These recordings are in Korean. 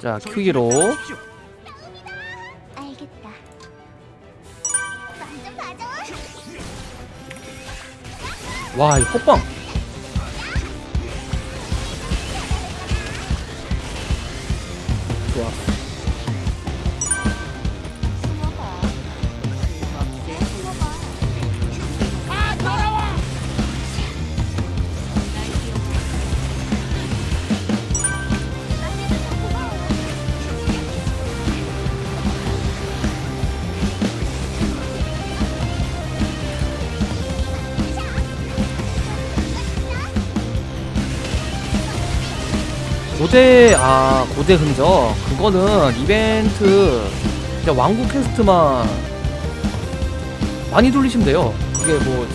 자 큐기로. 와이 헛방 좋아 고대 아 고대 흔적. 그거는 이벤트 그냥 왕국 퀘스트만 많이 돌리시면 돼요. 그게 뭐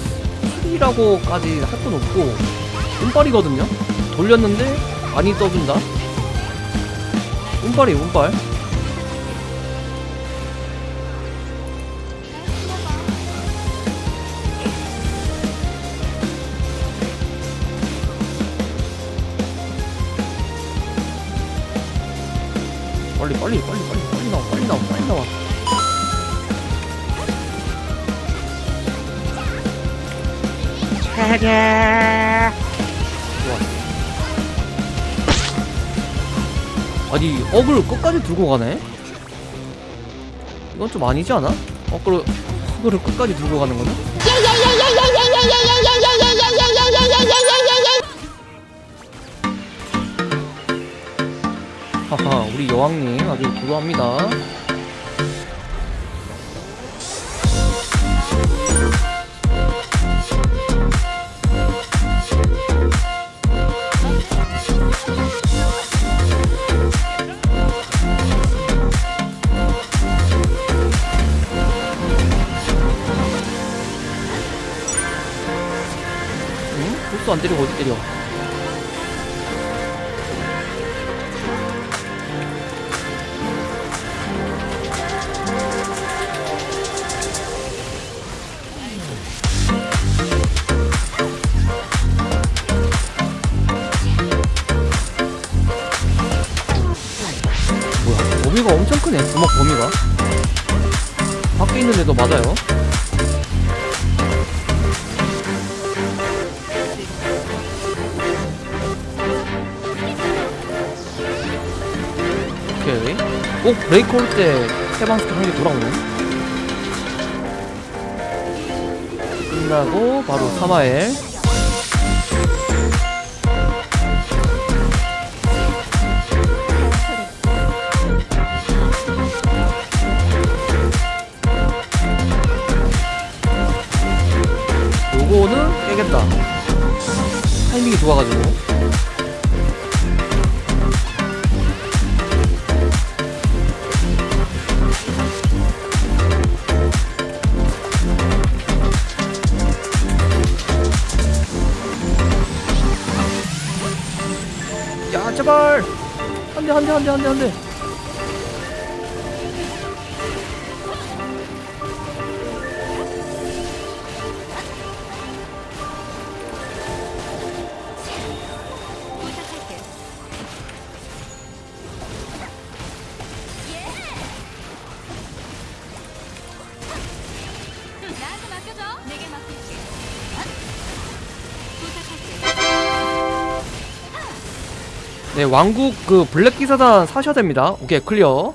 술이라고까지 할 건 없고 운빨이거든요? 돌렸는데 많이 떠준다? 운빨이 운빨 빨리 빨리 빨리 빨리 빨리 나와 빨리 나와 빨리 나와 좋아 아니 어글 끝까지 들고 가네 이건 좀 아니지 않아? 어글 어글을 끝까지 들고 가는 거는? 여왕님 아주 고소합니다. 안 때리고 어디 때려 밖에 있는 애도 맞아요. 오케이. 꼭 브레이크 올 때 해방스타 한개 돌아오네. 끝나고 바로 사마엘 좋아가지고. 야 제발! 안돼 안돼 안돼 안돼 안돼 네 왕국 그 블랙 기사단 사셔야 됩니다. 오케이 클리어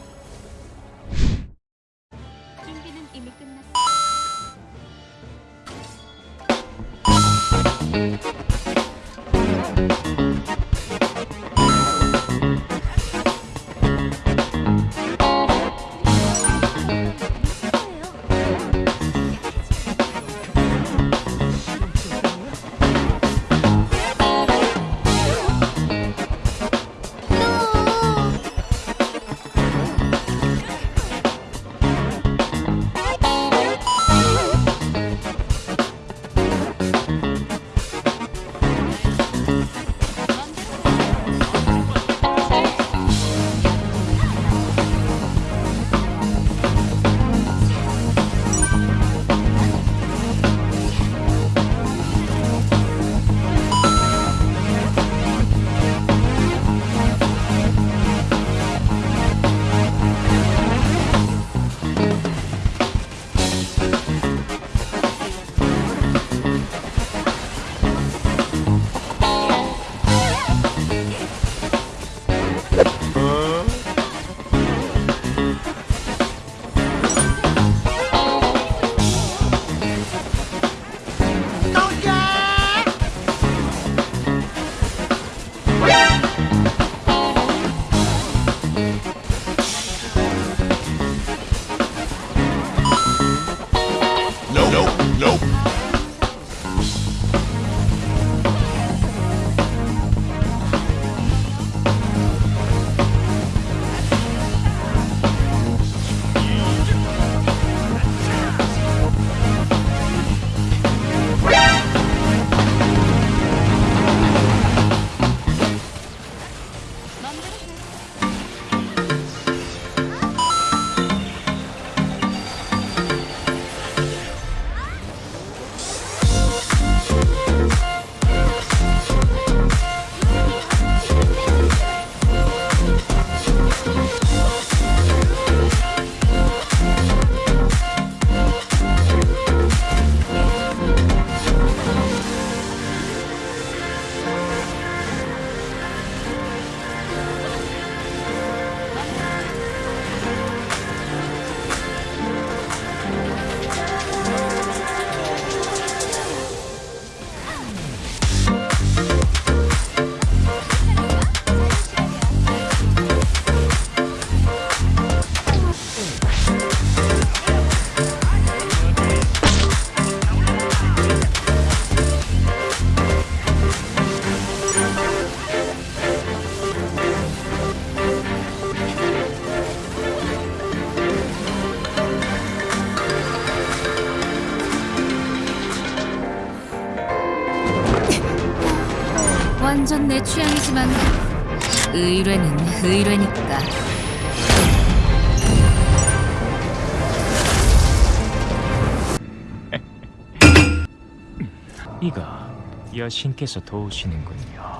Nope. 내 취향이지만 의뢰는 의뢰니까. 이가 여신께서 도우시는군요.